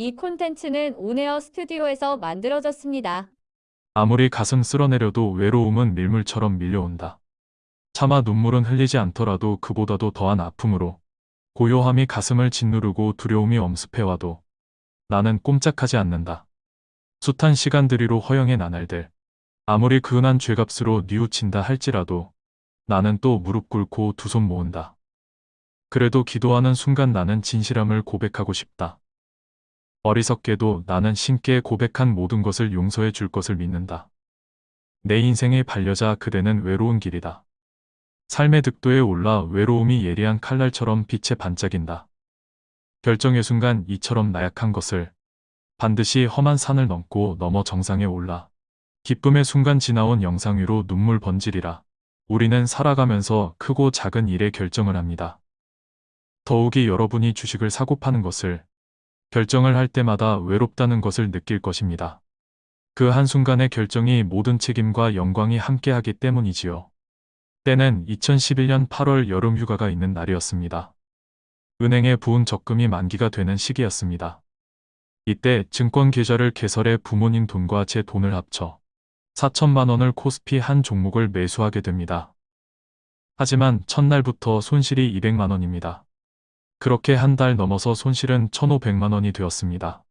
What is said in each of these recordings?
이 콘텐츠는 온에어 스튜디오에서 만들어졌습니다. 아무리 가슴 쓸어내려도 외로움은 밀물처럼 밀려온다. 차마 눈물은 흘리지 않더라도 그보다도 더한 아픔으로 고요함이 가슴을 짓누르고 두려움이 엄습해와도 나는 꼼짝하지 않는다. 숱한 시간들이로 허영의 나날들. 아무리 근한 죄값으로 뉘우친다 할지라도 나는 또 무릎 꿇고 두 손 모은다. 그래도 기도하는 순간 나는 진실함을 고백하고 싶다. 어리석게도 나는 신께 고백한 모든 것을 용서해 줄 것을 믿는다. 내 인생의 반려자 그대는 외로운 길이다. 삶의 득도에 올라 외로움이 예리한 칼날처럼 빛에 반짝인다. 결정의 순간 이처럼 나약한 것을 반드시 험한 산을 넘고 넘어 정상에 올라 기쁨의 순간 지나온 영상 위로 눈물 번지리라. 우리는 살아가면서 크고 작은 일에 결정을 합니다. 더욱이 여러분이 주식을 사고 파는 것을 결정을 할 때마다 외롭다는 것을 느낄 것입니다. 그 한순간의 결정이 모든 책임과 영광이 함께하기 때문이지요. 때는 2011년 8월 여름 휴가가 있는 날이었습니다. 은행에 부은 적금이 만기가 되는 시기였습니다. 이때 증권 계좌를 개설해 부모님 돈과 제 돈을 합쳐 4천만 원을 코스피 한 종목을 매수하게 됩니다. 하지만 첫날부터 손실이 200만 원입니다. 그렇게 한 달 넘어서 손실은 1,500만 원이 되었습니다.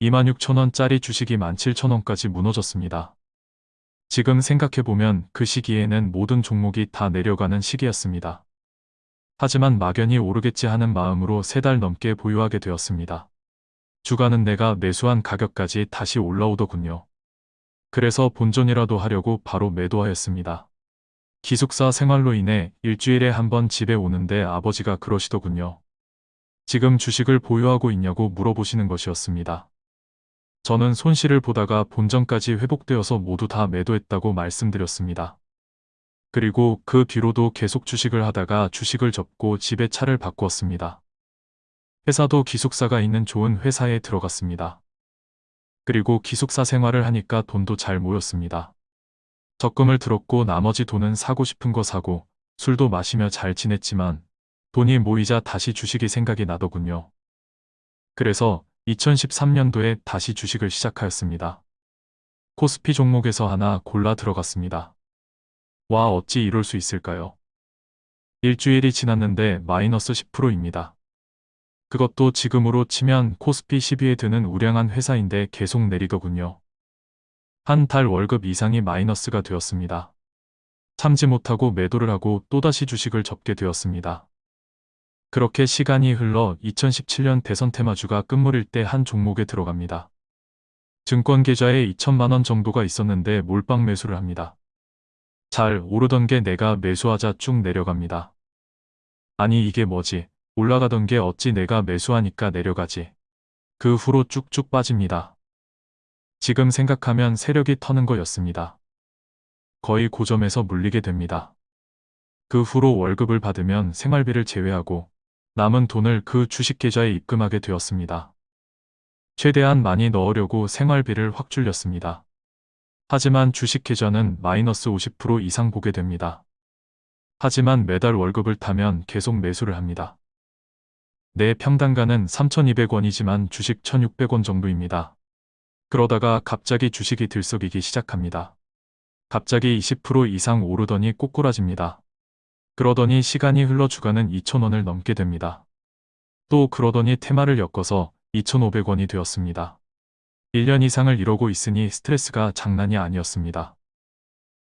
26,000원짜리 주식이 17,000원까지 무너졌습니다. 지금 생각해보면 그 시기에는 모든 종목이 다 내려가는 시기였습니다. 하지만 막연히 오르겠지 하는 마음으로 세 달 넘게 보유하게 되었습니다. 주가는 내가 매수한 가격까지 다시 올라오더군요. 그래서 본전이라도 하려고 바로 매도하였습니다. 기숙사 생활로 인해 일주일에 한 번 집에 오는데 아버지가 그러시더군요. 지금 주식을 보유하고 있냐고 물어보시는 것이었습니다. 저는 손실을 보다가 본전까지 회복되어서 모두 다 매도했다고 말씀드렸습니다. 그리고 그 뒤로도 계속 주식을 하다가 주식을 접고 집에 차를 바꾸었습니다. 회사도 기숙사가 있는 좋은 회사에 들어갔습니다. 그리고 기숙사 생활을 하니까 돈도 잘 모였습니다. 적금을 들었고 나머지 돈은 사고 싶은 거 사고 술도 마시며 잘 지냈지만 돈이 모이자 다시 주식이 생각이 나더군요. 그래서 2013년도에 다시 주식을 시작하였습니다. 코스피 종목에서 하나 골라 들어갔습니다. 와 어찌 이럴 수 있을까요? 일주일이 지났는데 마이너스 10%입니다. 그것도 지금으로 치면 코스피 10위에 드는 우량한 회사인데 계속 내리더군요. 한 달 월급 이상이 마이너스가 되었습니다. 참지 못하고 매도를 하고 또다시 주식을 접게 되었습니다. 그렇게 시간이 흘러 2017년 대선 테마주가 끝물일 때 한 종목에 들어갑니다. 증권 계좌에 2천만원 정도가 있었는데 몰빵 매수를 합니다. 잘 오르던 게 내가 매수하자 쭉 내려갑니다. 아니 이게 뭐지? 올라가던 게 어찌 내가 매수하니까 내려가지. 그 후로 쭉쭉 빠집니다. 지금 생각하면 세력이 터는 거였습니다. 거의 고점에서 물리게 됩니다. 그 후로 월급을 받으면 생활비를 제외하고 남은 돈을 그 주식 계좌에 입금하게 되었습니다. 최대한 많이 넣으려고 생활비를 확 줄였습니다. 하지만 주식 계좌는 마이너스 50% 이상 보게 됩니다. 하지만 매달 월급을 타면 계속 매수를 합니다. 내 평단가는 3,200원이지만 주식 1,600원 정도입니다. 그러다가 갑자기 주식이 들썩이기 시작합니다. 갑자기 20% 이상 오르더니 꼬꾸라집니다. 그러더니 시간이 흘러 주가는 2,000원을 넘게 됩니다. 또 그러더니 테마를 엮어서 2,500원이 되었습니다. 1년 이상을 이러고 있으니 스트레스가 장난이 아니었습니다.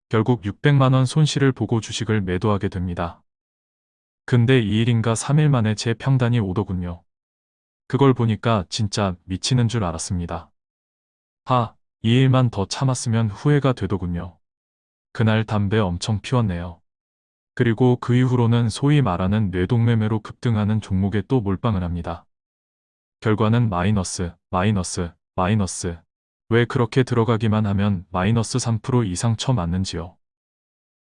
결국 600만원 손실을 보고 주식을 매도하게 됩니다. 근데 2일인가 3일 만에 제 평단이 오더군요. 그걸 보니까 진짜 미치는 줄 알았습니다. 하, 2일만 더 참았으면 후회가 되더군요. 그날 담배 엄청 피웠네요. 그리고 그 이후로는 소위 말하는 뇌동매매로 급등하는 종목에 또 몰빵을 합니다. 결과는 마이너스, 마이너스, 마이너스. 왜 그렇게 들어가기만 하면 마이너스 3% 이상 쳐맞는지요.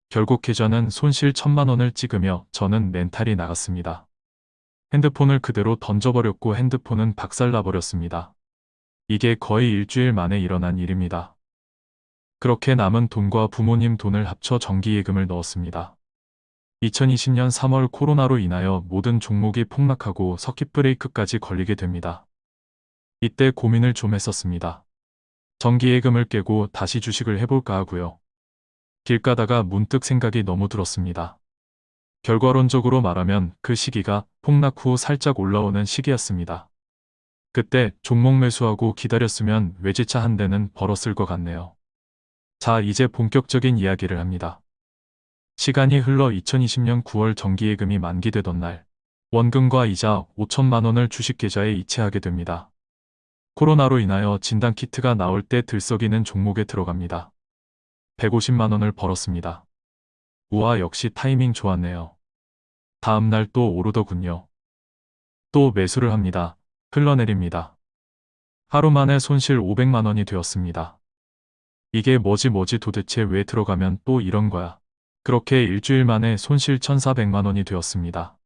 결국 계좌는 손실 천만 원을 찍으며 저는 멘탈이 나갔습니다. 핸드폰을 그대로 던져버렸고 핸드폰은 박살나버렸습니다. 이게 거의 일주일 만에 일어난 일입니다. 그렇게 남은 돈과 부모님 돈을 합쳐 정기예금을 넣었습니다. 2020년 3월 코로나로 인하여 모든 종목이 폭락하고 서킷 브레이크까지 걸리게 됩니다. 이때 고민을 좀 했었습니다. 정기예금을 깨고 다시 주식을 해볼까 하고요. 길 가다가 문득 생각이 너무 들었습니다. 결과론적으로 말하면 그 시기가 폭락 후 살짝 올라오는 시기였습니다. 그때 종목 매수하고 기다렸으면 외제차 한 대는 벌었을 것 같네요. 자, 이제 본격적인 이야기를 합니다. 시간이 흘러 2020년 9월 정기예금이 만기되던 날, 원금과 이자 5천만 원을 주식 계좌에 이체하게 됩니다. 코로나로 인하여 진단키트가 나올 때 들썩이는 종목에 들어갑니다. 150만 원을 벌었습니다. 우와 역시 타이밍 좋았네요. 다음 날 또 오르더군요. 또 매수를 합니다. 흘러내립니다. 하루 만에 손실 500만 원이 되었습니다. 이게 뭐지 뭐지 도대체 왜 들어가면 또 이런 거야. 그렇게 일주일 만에 손실 1400만 원이 되었습니다.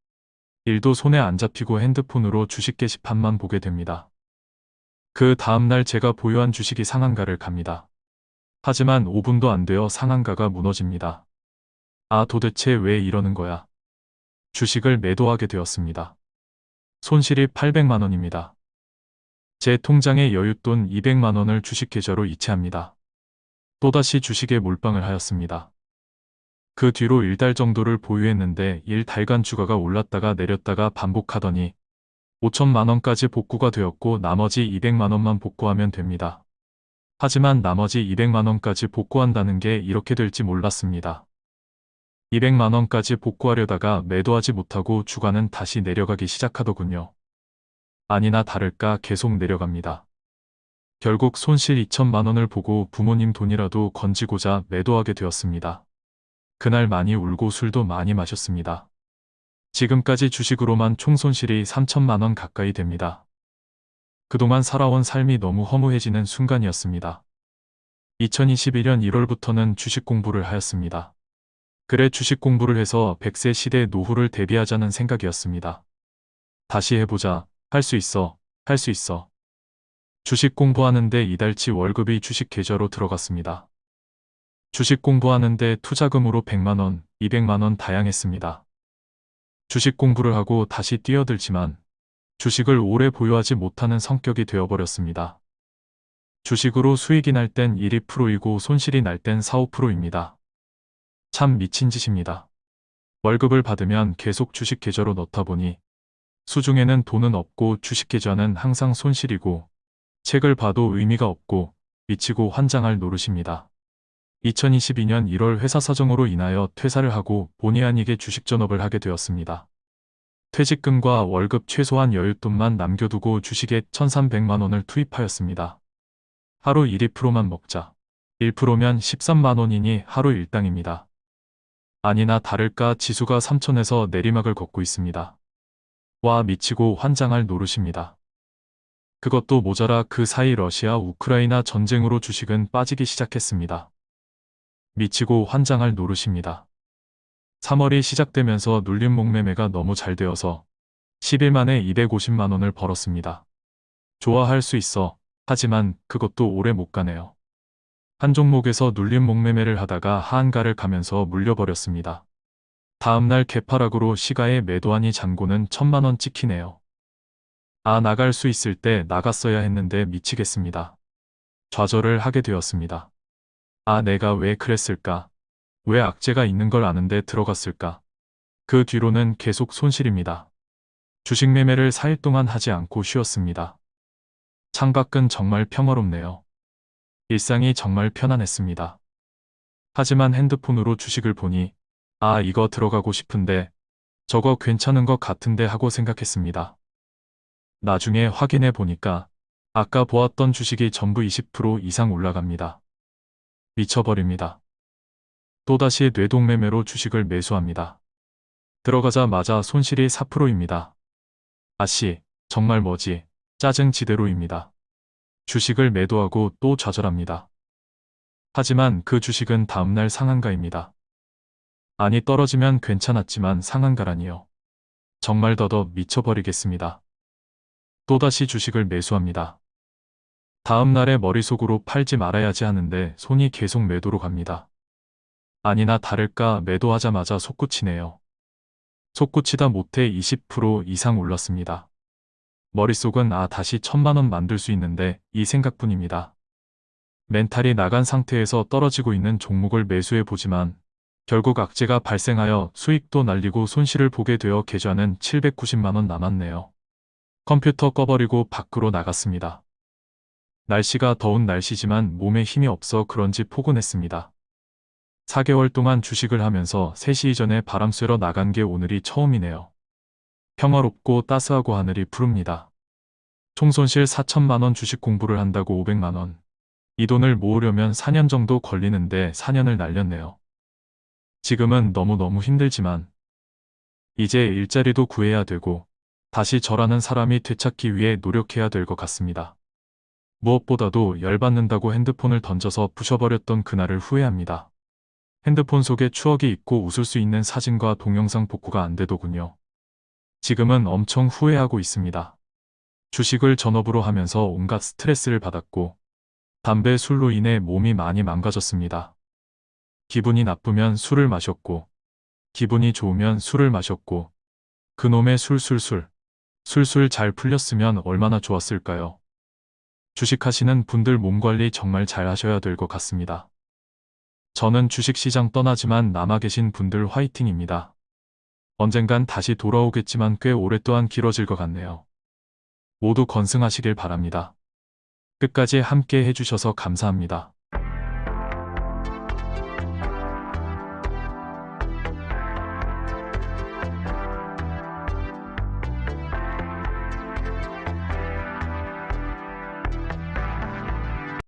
일도 손에 안 잡히고 핸드폰으로 주식 게시판만 보게 됩니다. 그 다음날 제가 보유한 주식이 상한가를 갑니다. 하지만 5분도 안 되어 상한가가 무너집니다. 아 도대체 왜 이러는 거야. 주식을 매도하게 되었습니다. 손실이 800만 원입니다. 제 통장에 여윳돈 200만 원을 주식 계좌로 이체합니다. 또다시 주식에 몰빵을 하였습니다. 그 뒤로 1달 정도를 보유했는데 1달간 주가가 올랐다가 내렸다가 반복하더니 5천만 원까지 복구가 되었고 나머지 200만 원만 복구하면 됩니다. 하지만 나머지 200만 원까지 복구한다는 게 이렇게 될지 몰랐습니다. 200만 원까지 복구하려다가 매도하지 못하고 주가는 다시 내려가기 시작하더군요. 아니나 다를까 계속 내려갑니다. 결국 손실 2천만 원을 보고 부모님 돈이라도 건지고자 매도하게 되었습니다. 그날 많이 울고 술도 많이 마셨습니다. 지금까지 주식으로만 총 손실이 3천만 원 가까이 됩니다. 그동안 살아온 삶이 너무 허무해지는 순간이었습니다. 2021년 1월부터는 주식 공부를 하였습니다. 그래 주식 공부를 해서 100세 시대 노후를 대비하자는 생각이었습니다. 다시 해보자. 할 수 있어. 할 수 있어. 주식 공부하는데 이달치 월급이 주식 계좌로 들어갔습니다. 주식 공부하는데 투자금으로 100만원, 200만원 다양했습니다. 주식 공부를 하고 다시 뛰어들지만 주식을 오래 보유하지 못하는 성격이 되어버렸습니다. 주식으로 수익이 날 땐 1, 2%이고 손실이 날 땐 4, 5%입니다. 참 미친 짓입니다. 월급을 받으면 계속 주식 계좌로 넣다 보니 수중에는 돈은 없고 주식 계좌는 항상 손실이고 책을 봐도 의미가 없고 미치고 환장할 노릇입니다. 2022년 1월 회사 사정으로 인하여 퇴사를 하고 본의 아니게 주식 전업을 하게 되었습니다. 퇴직금과 월급 최소한 여윳돈만 남겨두고 주식에 1300만 원을 투입하였습니다. 하루 1, 2%만 먹자. 1%면 13만 원이니 하루 일당입니다. 아니나 다를까 지수가 3천에서 내리막을 걷고 있습니다. 와 미치고 환장할 노릇입니다. 그것도 모자라 그 사이 러시아 우크라이나 전쟁으로 주식은 빠지기 시작했습니다. 미치고 환장할 노릇입니다. 3월이 시작되면서 눌림 목 매매가 너무 잘 되어서 10일 만에 250만 원을 벌었습니다. 좋아할 수 있어. 하지만 그것도 오래 못 가네요. 한 종목에서 눌림 목 매매를 하다가 하한가를 가면서 물려버렸습니다. 다음날 개파락으로 시가에 매도하니 잔고는 천만 원 찍히네요. 아 나갈 수 있을 때 나갔어야 했는데 미치겠습니다. 좌절을 하게 되었습니다. 아 내가 왜 그랬을까? 왜 악재가 있는 걸 아는데 들어갔을까? 그 뒤로는 계속 손실입니다. 주식 매매를 4일 동안 하지 않고 쉬었습니다. 창밖은 정말 평화롭네요. 일상이 정말 편안했습니다. 하지만 핸드폰으로 주식을 보니 아 이거 들어가고 싶은데 저거 괜찮은 것 같은데 하고 생각했습니다. 나중에 확인해 보니까 아까 보았던 주식이 전부 20% 이상 올라갑니다. 미쳐버립니다. 또다시 뇌동매매로 주식을 매수합니다. 들어가자마자 손실이 4%입니다. 아씨, 정말 뭐지, 짜증 지대로입니다. 주식을 매도하고 또 좌절합니다. 하지만 그 주식은 다음날 상한가입니다. 아니 떨어지면 괜찮았지만 상한가라니요. 정말 더더 미쳐버리겠습니다. 또다시 주식을 매수합니다. 다음 날에 머릿속으로 팔지 말아야지 하는데 손이 계속 매도로 갑니다. 아니나 다를까 매도하자마자 솟구치네요. 솟구치다 못해 20% 이상 올랐습니다. 머릿속은 아 다시 천만 원 만들 수 있는데 이 생각뿐입니다. 멘탈이 나간 상태에서 떨어지고 있는 종목을 매수해 보지만 결국 악재가 발생하여 수익도 날리고 손실을 보게 되어 계좌는 790만 원 남았네요. 컴퓨터 꺼버리고 밖으로 나갔습니다. 날씨가 더운 날씨지만 몸에 힘이 없어 그런지 포근했습니다. 4개월 동안 주식을 하면서 3시 이전에 바람 쐬러 나간 게 오늘이 처음이네요. 평화롭고 따스하고 하늘이 푸릅니다. 총 손실 4천만 원 주식 공부를 한다고 500만 원. 이 돈을 모으려면 4년 정도 걸리는데 4년을 날렸네요. 지금은 너무너무 힘들지만 이제 일자리도 구해야 되고 다시 저라는 사람이 되찾기 위해 노력해야 될 것 같습니다. 무엇보다도 열받는다고 핸드폰을 던져서 부셔버렸던 그날을 후회합니다. 핸드폰 속에 추억이 있고 웃을 수 있는 사진과 동영상 복구가 안 되더군요. 지금은 엄청 후회하고 있습니다. 주식을 전업으로 하면서 온갖 스트레스를 받았고 담배 술로 인해 몸이 많이 망가졌습니다. 기분이 나쁘면 술을 마셨고 기분이 좋으면 술을 마셨고 그놈의 술술술 술술 잘 풀렸으면 얼마나 좋았을까요? 주식하시는 분들 몸 관리 정말 잘 하셔야 될 것 같습니다. 저는 주식시장 떠나지만 남아 계신 분들 화이팅입니다. 언젠간 다시 돌아오겠지만 꽤 오랫동안 길어질 것 같네요. 모두 건승하시길 바랍니다. 끝까지 함께 해주셔서 감사합니다.